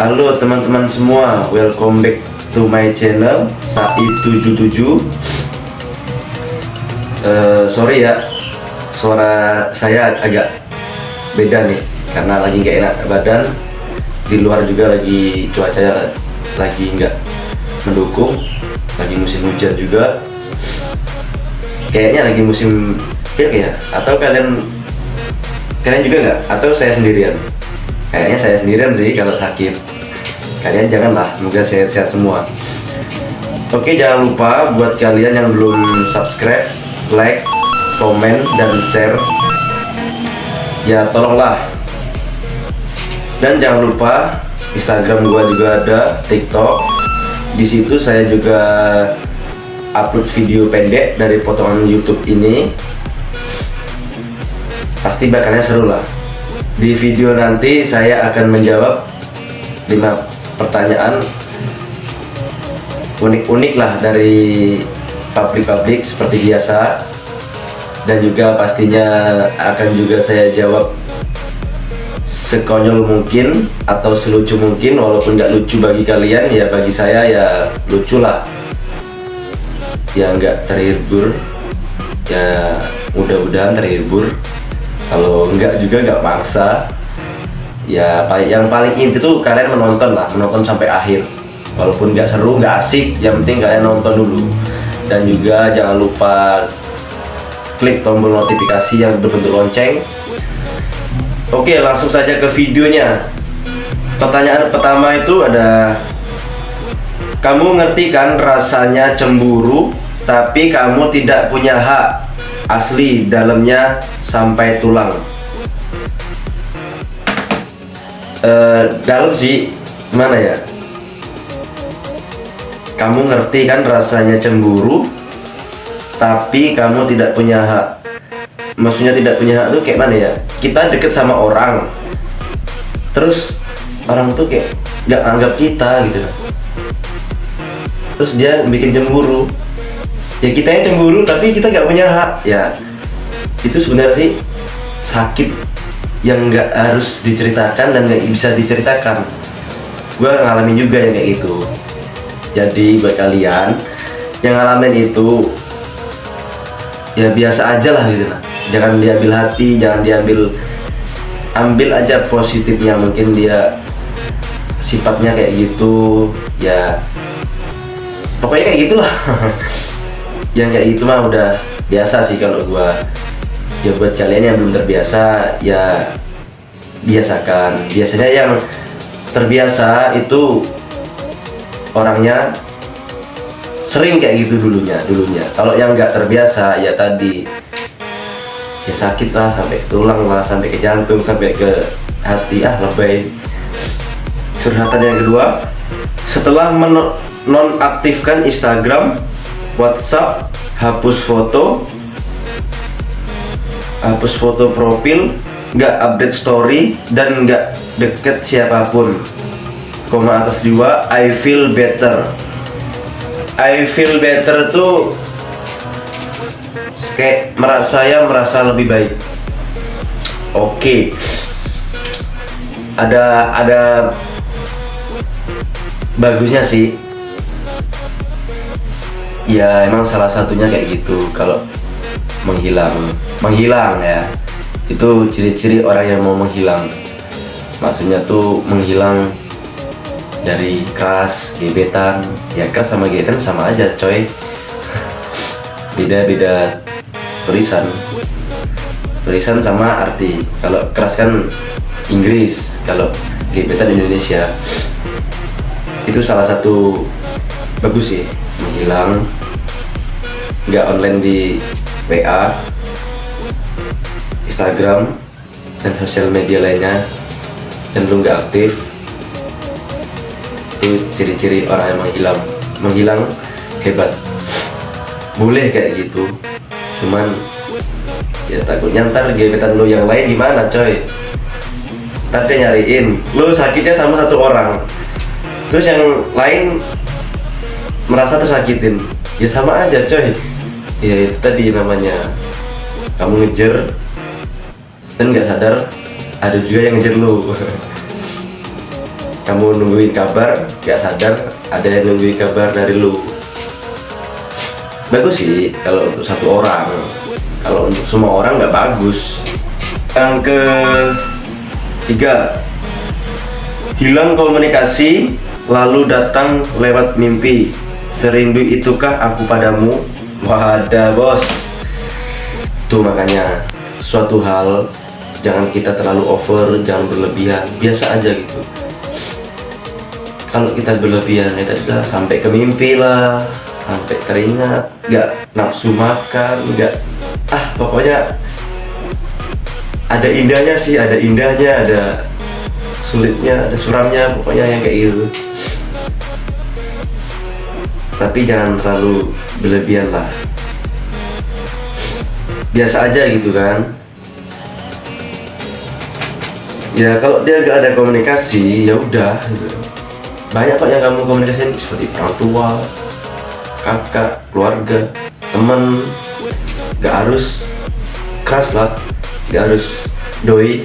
Halo teman-teman semua, welcome back to my channel Sai77 uh, Sorry ya, suara saya agak beda nih Karena lagi nggak enak badan Di luar juga lagi cuaca lagi nggak mendukung Lagi musim hujan juga Kayaknya lagi musim pil ya Atau kalian Kalian juga nggak? Atau saya sendirian? kayaknya saya sendirian sih kalau sakit kalian janganlah semoga sehat-sehat semua. Oke jangan lupa buat kalian yang belum subscribe like komen dan share. Ya tolonglah. Dan jangan lupa Instagram gua juga ada TikTok. Di situ saya juga upload video pendek dari potongan YouTube ini. Pasti bakalnya seru lah. Di video nanti saya akan menjawab 5 pertanyaan unik-unik lah dari publik-publik seperti biasa. Dan juga pastinya akan juga saya jawab sekonyol mungkin atau selucu mungkin walaupun nggak lucu bagi kalian ya bagi saya ya lucu lah. Ya nggak terhibur. Ya mudah-mudahan terhibur. Kalau enggak juga enggak maksa ya yang paling inti tuh kalian menonton lah menonton sampai akhir. Walaupun nggak seru nggak asik yang penting kalian nonton dulu. Dan juga jangan lupa klik tombol notifikasi yang berbentuk lonceng. Oke langsung saja ke videonya. Pertanyaan pertama itu ada kamu ngerti kan rasanya cemburu tapi kamu tidak punya hak asli dalamnya sampai tulang uh, dalam sih mana ya? Kamu ngerti kan rasanya cemburu tapi kamu tidak punya hak. Maksudnya tidak punya hak tuh kayak mana ya? Kita deket sama orang terus orang tuh kayak nggak anggap kita gitu. Terus dia bikin cemburu. Ya kita yang cemburu tapi kita nggak punya hak. Ya itu sebenarnya sih sakit yang nggak harus diceritakan dan nggak bisa diceritakan. Gue ngalamin juga yang kayak gitu. Jadi buat kalian yang ngalamin itu ya biasa aja lah gitu jangan diambil hati jangan diambil ambil aja positifnya. Mungkin dia sifatnya kayak gitu ya. Pokoknya kayak gitulah. Yang kayak gitu mah udah biasa sih kalau gua ya buat kalian yang belum terbiasa ya biasakan. Biasanya yang terbiasa itu orangnya sering kayak gitu dulunya dulunya. Kalau yang nggak terbiasa ya tadi ya sakit lah sampai tulang lah sampai ke jantung sampai ke hati. Ah lebay. Curhatan yang kedua setelah menonaktifkan Instagram WhatsApp hapus foto hapus foto profil nggak update story dan nggak deket siapa pun. Koma atas dua I feel better. I feel better tuh kayak merasa saya merasa lebih baik. Oke. Okay. ada ada bagusnya sih. Ya emang salah satunya kayak gitu. Kalau menghilang. Menghilang ya. Itu ciri-ciri orang yang mau menghilang. Maksudnya tuh menghilang dari keras gebetan. Ya keras sama gebetan sama aja coy. Beda-beda tulisan. Tulisan sama arti. Kalau keras kan Inggris kalau gebetan Indonesia. Itu salah satu bagus sih menghilang. Nggak online di WA Instagram dan sosial media lainnya. Lu nggak aktif. Itu ciri-ciri orang yang menghilang. Menghilang hebat. Boleh kayak gitu. Cuman ya takutnya ntar gebetan lu yang lain gimana coy? Ntar dia nyariin. Lu sakitnya sama satu orang. Terus yang lain merasa tersakitin. Ya sama aja coy ya itu tadi namanya. Kamu ngejar dan nggak sadar ada juga yang ngejar lu. Kamu nungguin kabar gak sadar ada yang nungguin kabar dari lu. Bagus sih kalau untuk satu orang. Kalau untuk semua orang nggak bagus. Yang ke tiga hilang komunikasi lalu datang lewat mimpi. Serindu itukah aku padamu wadah bos. Tuh makanya suatu hal jangan kita terlalu over jangan berlebihan. Biasa aja gitu. Kalau kita berlebihan itu sudah sampai ke mimpi lah sampai teringat nggak nafsu makan nggak ah pokoknya ada indahnya sih ada indahnya ada sulitnya ada suramnya pokoknya yang kayak gitu. Tapi jangan terlalu berlebihan lah biasa aja gitu kan. Ya kalau dia gak ada komunikasi ya udah gitu. banyak kok yang kamu komunikasiin seperti orang tua kakak keluarga teman. Gak harus keras lah gak harus doi.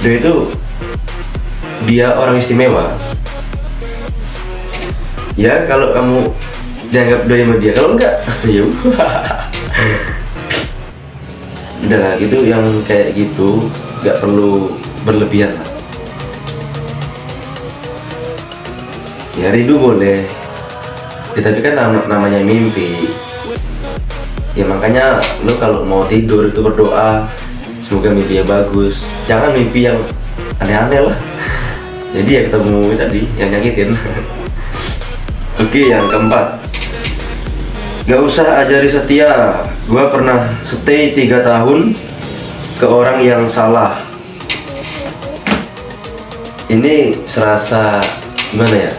Doi itu dia orang istimewa. Ya kalau kamu dianggap doi sama dia? Kalau enggak ya udah. Lah gitu yang kayak gitu nggak perlu berlebihan lah. Ya rindu boleh. Ya, tapi kan nam namanya mimpi. Ya makanya lo kalau mau tidur itu berdoa. Semoga mimpinya bagus. Jangan mimpi yang aneh-aneh lah. Jadi ya ketemu tadi yang nyakitin. Oke yang keempat gak usah ajari setia. Gua pernah stay tiga tahun ke orang yang salah. Ini serasa gimana ya?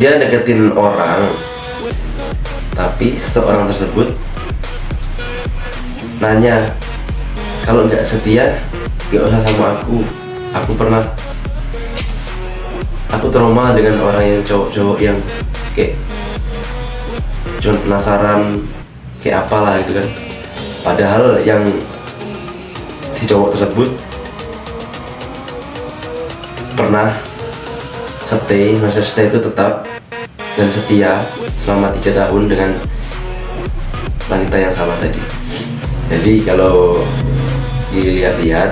Dia deketin orang tapi seseorang tersebut nanya kalau nggak setia gak usah sama aku. Aku pernah aku trauma dengan orang yang cowok-cowok yang kayak cuma penasaran kayak apalah gitu kan. Padahal yang si cowok tersebut pernah stay masa stay itu tetap dan setia selama tiga tahun dengan wanita yang sama tadi. Jadi kalau dilihat-lihat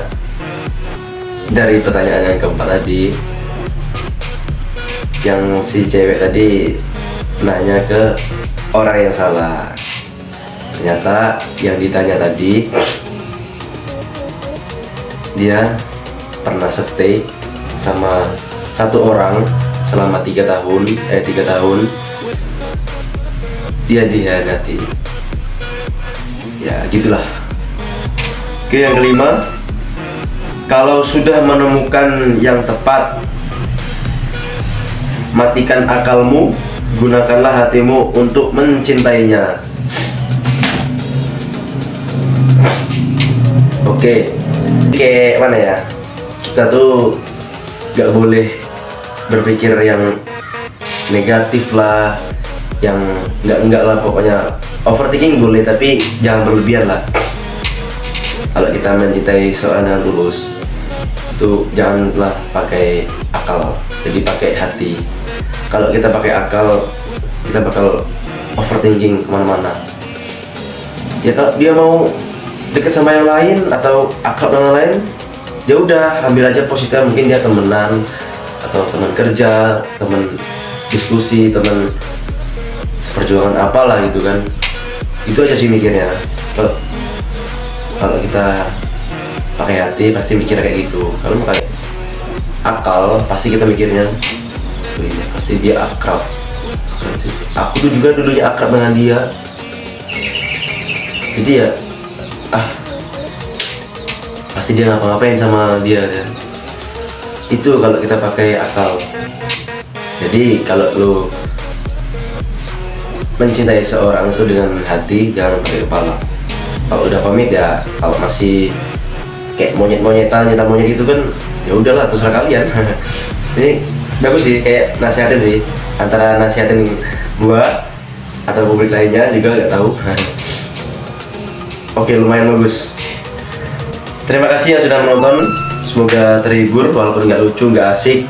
dari pertanyaan yang keempat tadi yang si cewek tadi nanya ke orang yang salah. Ternyata yang ditanya tadi dia pernah stay sama satu orang selama tiga tahun eh tiga tahun. Dia dihianati ya gitulah. Oke yang kelima kalau sudah menemukan yang tepat matikan akalmu gunakanlah hatimu untuk mencintainya. Oke kayak mana ya? Kita tuh gak boleh berpikir yang negatif lah yang enggak enggak lah pokoknya overthinking boleh tapi jangan berlebihan lah. Kalau kita mencintai seorang yang tulus itu janganlah pakai akal jadi pakai hati kalau kita pakai akal kita bakal overthinking ke mana-mana. Ya kalau dia mau deket sama yang lain atau akrab dengan yang lain ya udah ambil aja positif mungkin dia temenan atau teman kerja teman diskusi teman perjuangan apalah gitu kan. Itu aja sih mikirnya. Kalau kalau kita pakai hati pasti mikir kayak gitu. Kalau pakai akal pasti kita mikirnya pasti dia akrab. Aku tuh juga dulunya akrab dengan dia. Jadi ya ah pasti dia ngapa-ngapain sama dia kan itu kalau kita pakai akal. Jadi kalau lu mencintai seorang itu dengan hati jangan pakai kepala. Kalau udah pamit ya kalau masih kayak monyet-monyetan nyata monyet itu kan ya udahlah terserah kalian. Ini bagus sih kayak nasihatin sih. Antara nasihatin gua atau publik lainnya juga nggak tahu. Oke lumayan bagus. Terima kasih yang sudah menonton. Semoga terhibur walaupun nggak lucu nggak asik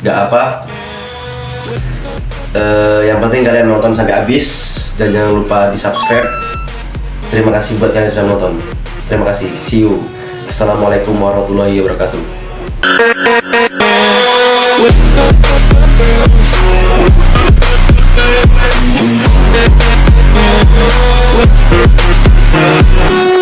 nggak apa. Eh, yang penting kalian nonton sampai habis dan jangan lupa di subscribe terima kasih buat kalian yang sudah nonton terima kasih. See you. Assalamualaikum warahmatullahi wabarakatuh We'll be right back.